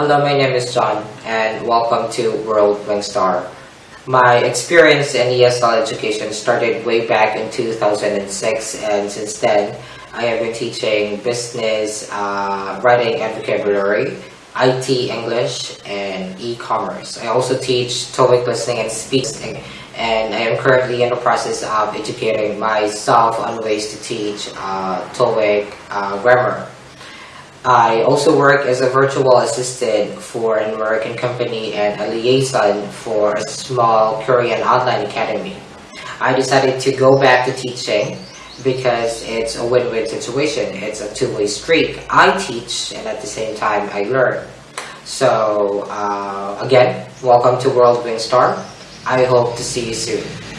Hello, my name is John, and welcome to World Wingstar. My experience in ESL education started way back in 2006, and since then, I have been teaching business, uh, writing and vocabulary, IT English, and e-commerce. I also teach TOEIC listening and speaking, and I am currently in the process of educating myself on ways to teach uh, TOEIC uh, grammar. I also work as a virtual assistant for an American company and a liaison for a small Korean online academy. I decided to go back to teaching because it's a win-win situation. It's a two-way street. I teach and at the same time I learn. So uh, again, welcome to World Wingstar. I hope to see you soon.